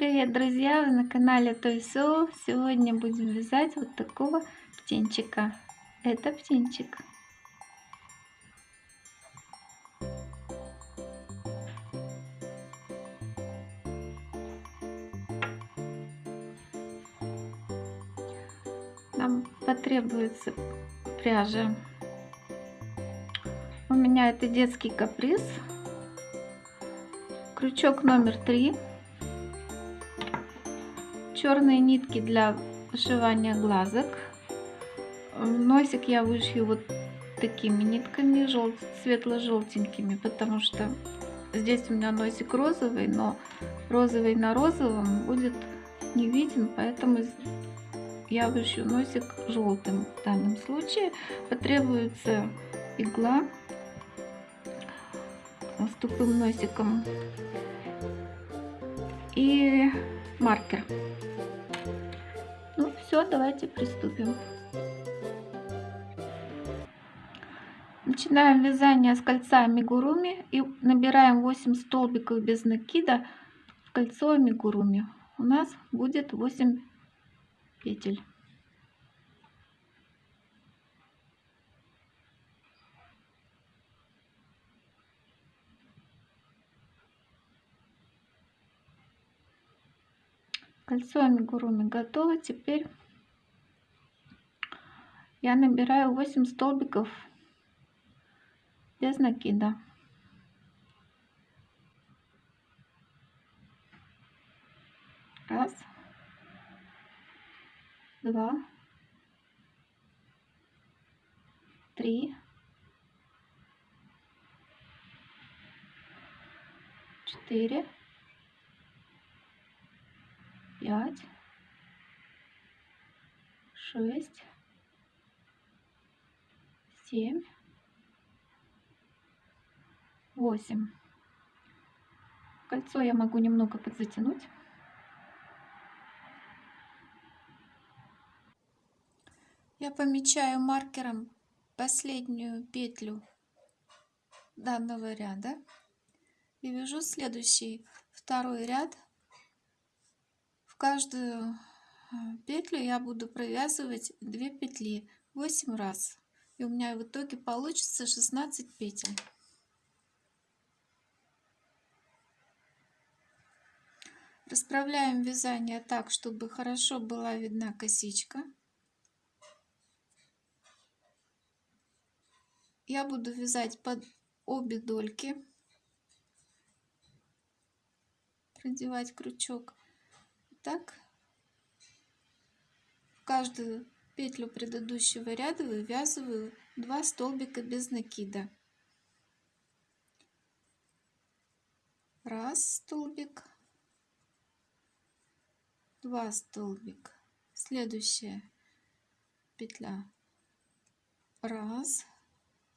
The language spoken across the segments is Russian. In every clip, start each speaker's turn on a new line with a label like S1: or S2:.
S1: Привет, друзья! Вы на канале Тойсо. Сегодня будем вязать вот такого птенчика. Это птенчик. Нам потребуется пряжа. У меня это детский каприз. Крючок номер три черные нитки для вышивания глазок. Носик я вышью вот такими нитками, жел... светло-желтенькими, потому что здесь у меня носик розовый, но розовый на розовом будет не виден, поэтому я вышью носик желтым в данном случае. Потребуется игла с тупым носиком и маркер. Ну все, давайте приступим. Начинаем вязание с кольца амигуруми и набираем 8 столбиков без накида в кольцо амигуруми. У нас будет 8 петель. Кольцо амигуруми готово. Теперь я набираю 8 столбиков без накида. Раз, два, три, четыре, пять, шесть, семь, восемь. Кольцо я могу немного подзатянуть. Я помечаю маркером последнюю петлю данного ряда и вяжу следующий второй ряд каждую э, петлю я буду провязывать 2 петли 8 раз. И у меня в итоге получится 16 петель. Расправляем вязание так чтобы хорошо была видна косичка. Я буду вязать под обе дольки. Продевать крючок так? В каждую петлю предыдущего ряда вывязываю 2 столбика без накида. Раз столбик два столбик. Следующая петля. Раз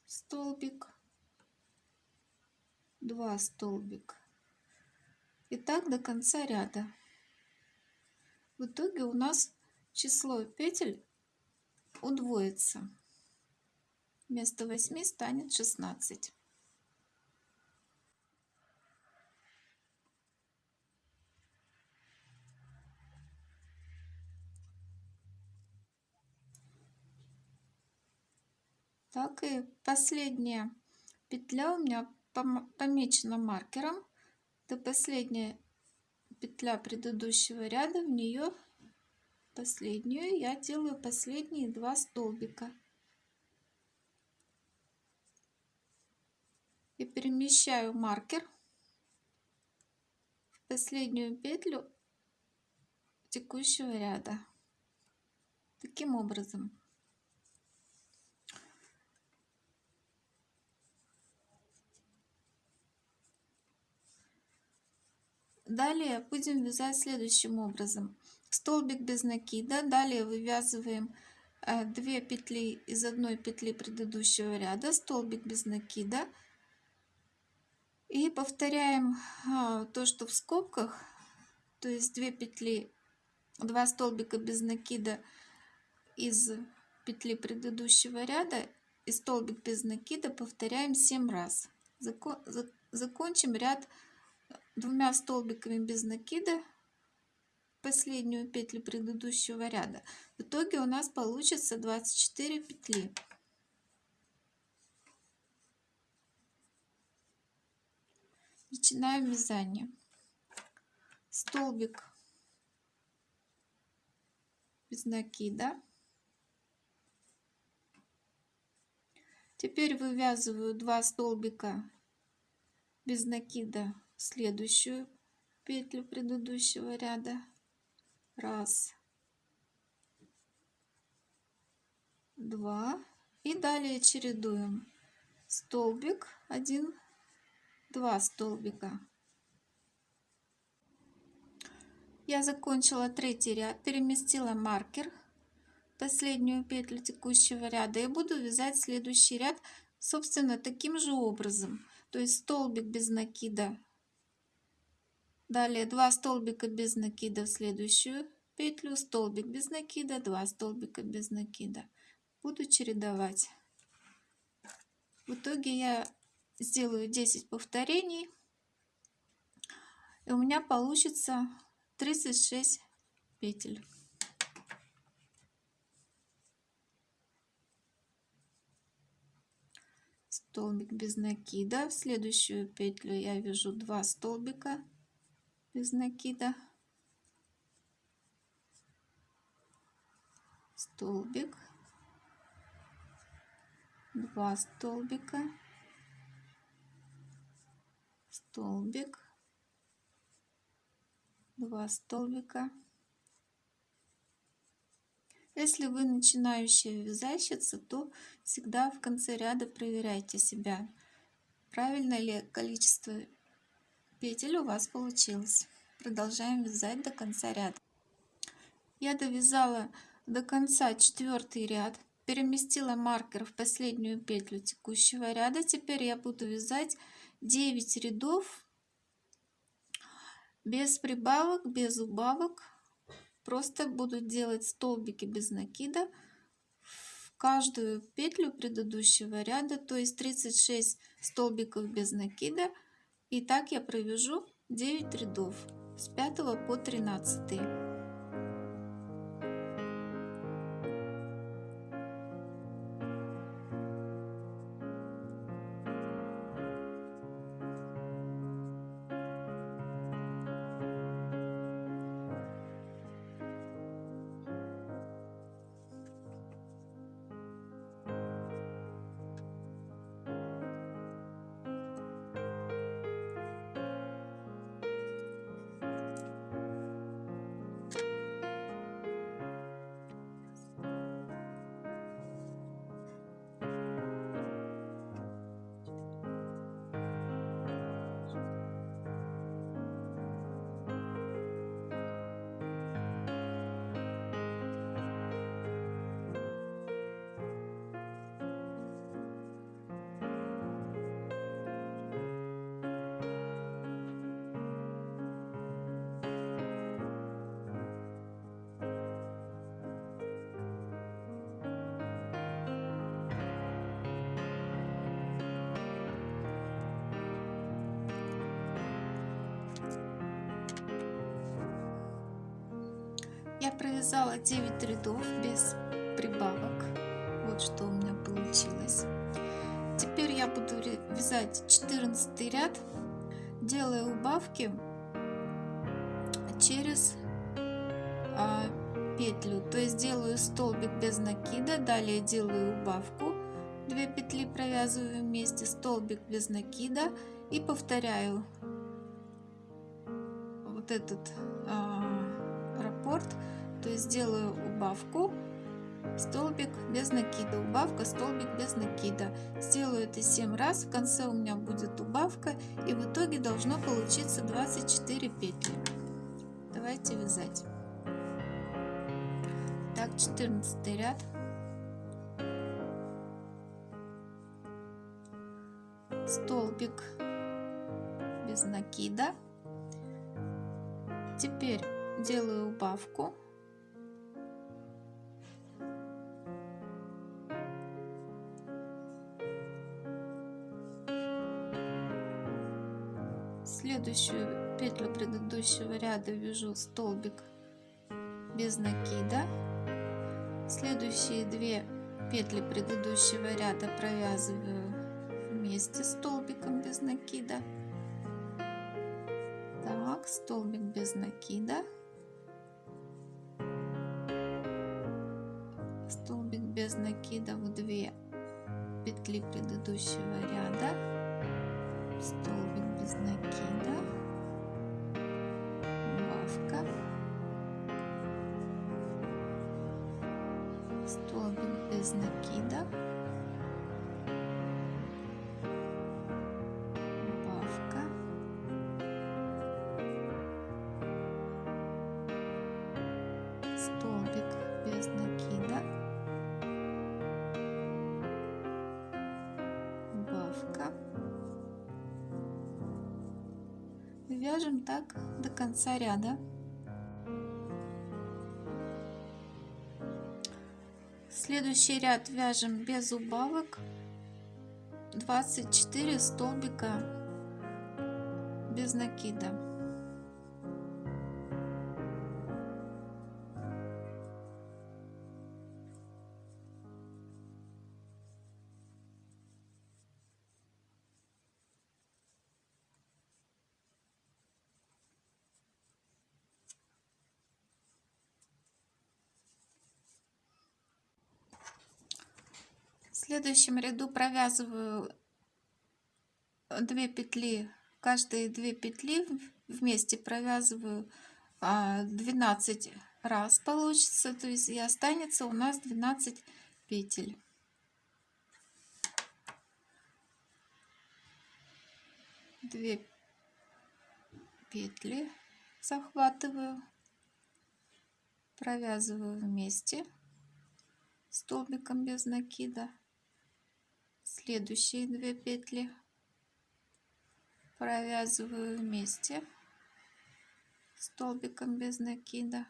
S1: столбик два столбик. И так до конца ряда в итоге у нас число петель удвоится. Вместо 8 станет 16. Так и последняя петля у меня помечена маркером. Это последняя петля предыдущего ряда в нее последнюю. Я делаю последние два столбика. И перемещаю маркер в последнюю петлю текущего ряда. Таким образом Далее будем вязать следующим образом. Столбик без накида. Далее вывязываем 2 э, петли из одной петли предыдущего ряда. Столбик без накида. И повторяем а, то, что в скобках. То есть 2 петли, 2 столбика без накида из петли предыдущего ряда и столбик без накида повторяем 7 раз. Закончим ряд двумя столбиками без накида последнюю петлю предыдущего ряда. В итоге у нас получится 24 петли. Начинаем вязание. Столбик без накида. Теперь вывязываю 2 столбика без накида следующую петлю предыдущего ряда. Раз, два. И далее чередуем столбик, один, два столбика. Я закончила третий ряд, переместила маркер последнюю петлю текущего ряда и буду вязать следующий ряд собственно таким же образом то есть столбик без накида далее 2 столбика без накида в следующую петлю столбик без накида 2 столбика без накида. Буду чередовать. В итоге я сделаю 10 повторений и у меня получится 36 петель. Столбик без накида. В следующую петлю я вяжу 2 столбика без накида столбик. 2 столбика. Столбик. 2 столбика. Если вы начинающая вязальщица, то всегда в конце ряда проверяйте себя, правильно ли количество петель у вас получилось. Продолжаем вязать до конца ряда. Я довязала до конца четвертый ряд, переместила маркер в последнюю петлю текущего ряда. Теперь я буду вязать 9 рядов без прибавок, без убавок Просто буду делать столбики без накида в каждую петлю предыдущего ряда, то есть 36 столбиков без накида. И так я провяжу 9 рядов с 5 по 13. Я провязала 9 рядов без прибавок. Вот что у меня получилось. Теперь я буду вязать 14 ряд, делая убавки через а, петлю. То есть делаю столбик без накида, далее делаю убавку, 2 петли провязываю вместе, столбик без накида и повторяю вот этот а, раппорт то есть делаю убавку столбик без накида убавка столбик без накида. Сделаю это 7 раз в конце у меня будет убавка и в итоге должно получиться 24 петли. Давайте вязать. Так 14 ряд. Столбик без накида. Теперь делаю убавку. Следующую петлю предыдущего ряда вяжу столбик без накида. Следующие две петли предыдущего ряда провязываю вместе столбиком без накида. Так столбик без накида без накида в 2 петли предыдущего ряда. Столбик без накида. Убавка столбик без накида вяжем так до конца ряда. Следующий ряд вяжем без убавок. 24 столбика без накида следующем ряду провязываю 2 петли, каждые 2 петли вместе провязываю 12 раз получится, то есть и останется у нас 12 петель. Две петли захватываю, провязываю вместе столбиком без накида следующие две петли провязываю вместе столбиком без накида.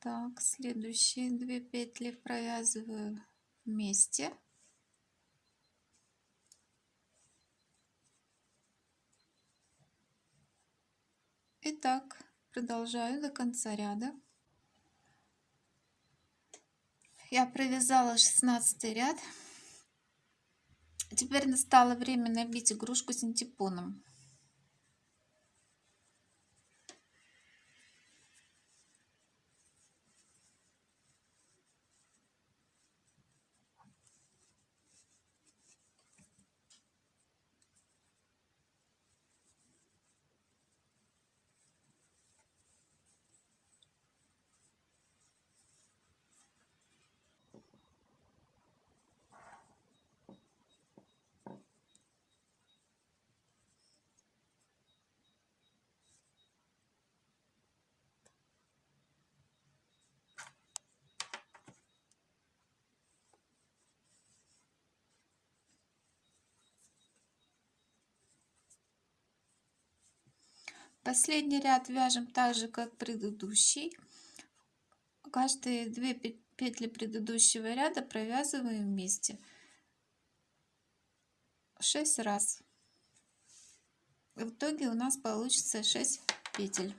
S1: Так следующие две петли провязываю вместе. И так продолжаю до конца ряда. Я провязала 16 ряд теперь настало время набить игрушку синтепоном Последний ряд вяжем так же, как предыдущий. Каждые две петли предыдущего ряда провязываем вместе 6 раз. В итоге у нас получится 6 петель.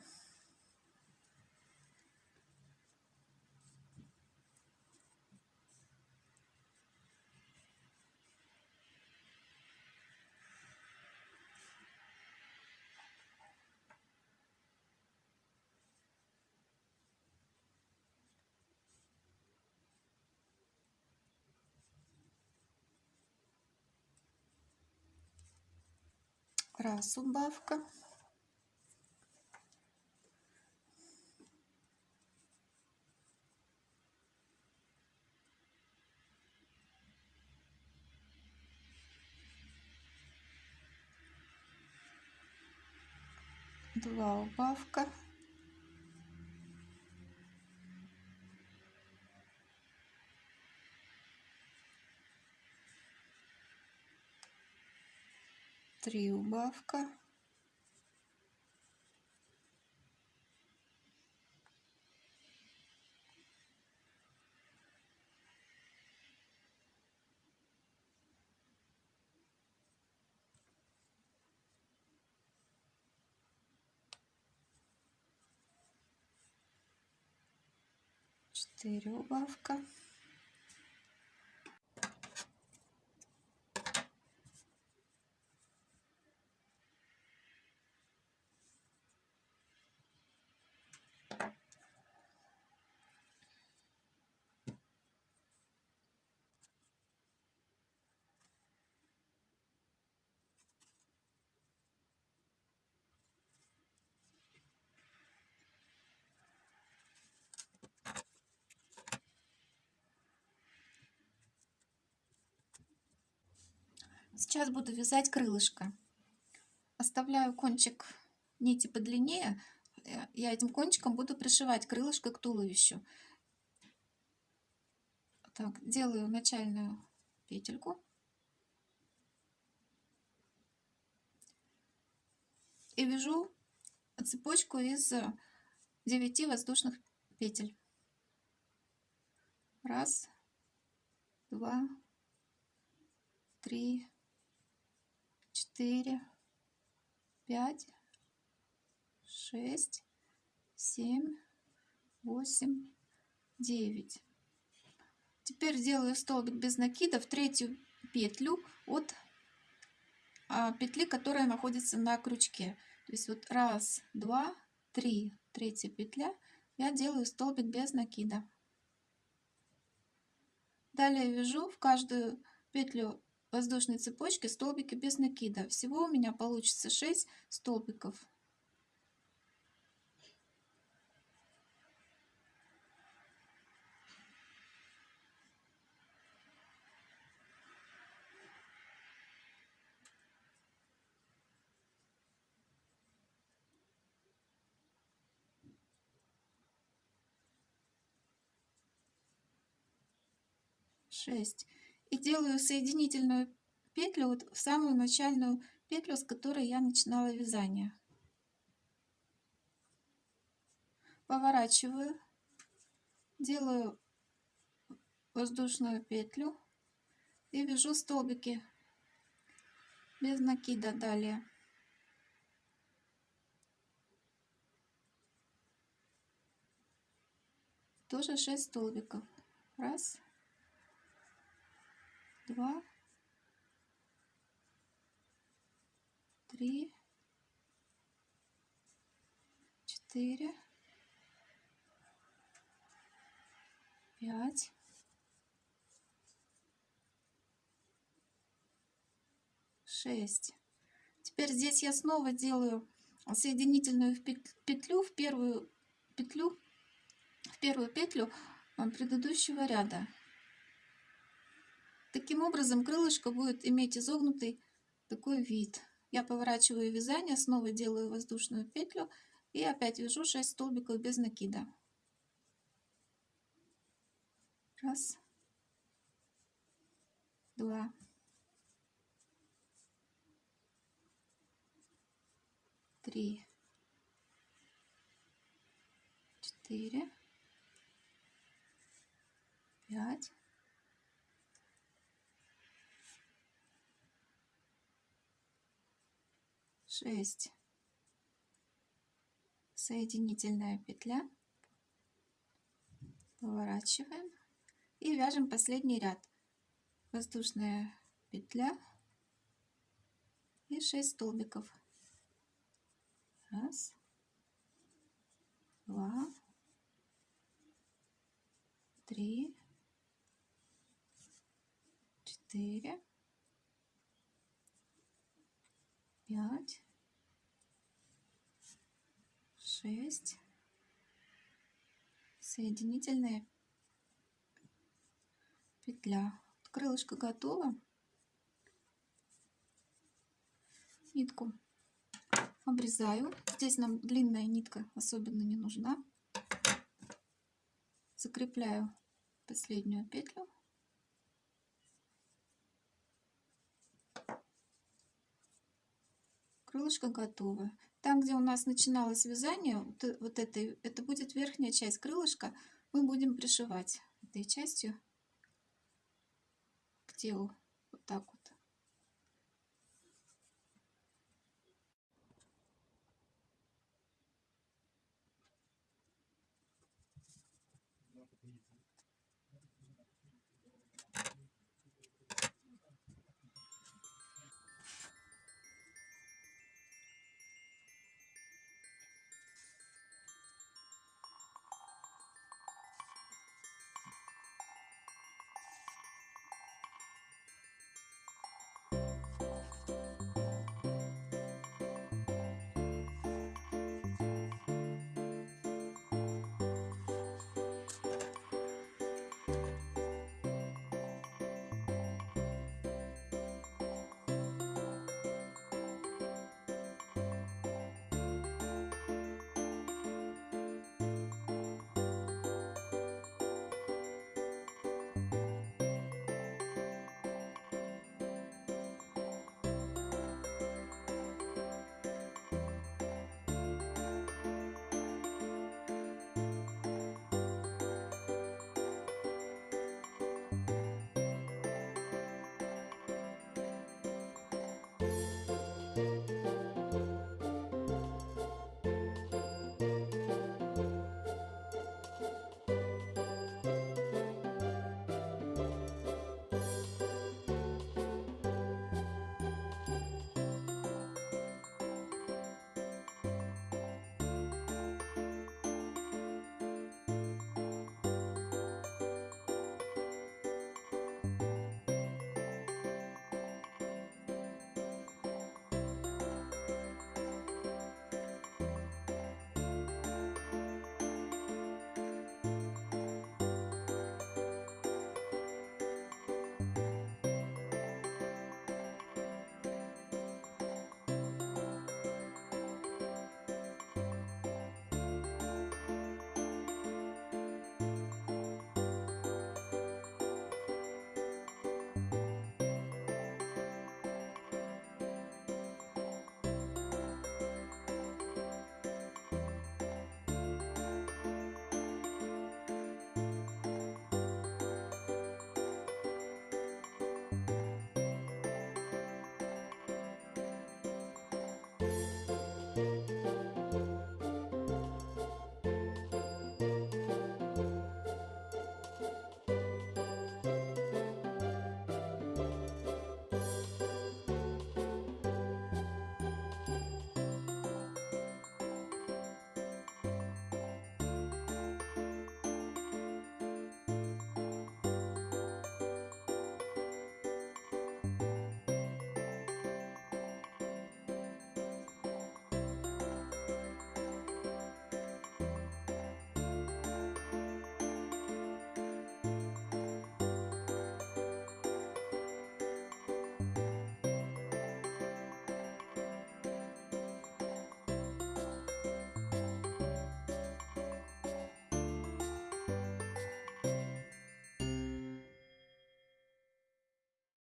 S1: Раз убавка. Два убавка 3 убавка. Четыре убавка. Сейчас буду вязать крылышко. Оставляю кончик нити подлиннее. Я этим кончиком буду пришивать крылышко к туловищу. Так, делаю начальную петельку. И вяжу цепочку из 9 воздушных петель. Раз, два, три, четыре, пять, шесть, семь, восемь, девять. Теперь делаю столбик без накида в третью петлю от а, петли, которая находится на крючке. То есть вот раз, два, три, третья петля, я делаю столбик без накида. Далее вяжу в каждую петлю воздушной цепочки столбики без накида. Всего у меня получится 6 столбиков. Шесть. И делаю соединительную петлю вот в самую начальную петлю, с которой я начинала вязание. Поворачиваю, делаю воздушную петлю и вяжу столбики без накида далее. Тоже 6 столбиков. Раз, два, три, четыре, пять, шесть. Теперь здесь я снова делаю соединительную петлю в первую петлю в первую петлю а, предыдущего ряда. Таким образом крылышко будет иметь изогнутый такой вид. Я поворачиваю вязание, снова делаю воздушную петлю и опять вяжу 6 столбиков без накида. Раз, два, три, четыре, пять, шесть. Соединительная петля. Поворачиваем и вяжем последний ряд. Воздушная петля и 6 столбиков. Раз два три четыре пять шесть. Соединительная петля. Крылышко готово. Нитку обрезаю. Здесь нам длинная нитка особенно не нужна. Закрепляю последнюю петлю крылышко готово там, где у нас начиналось вязание, вот, э, это, это будет верхняя часть крылышка, мы будем пришивать этой частью к телу. Вот так вот.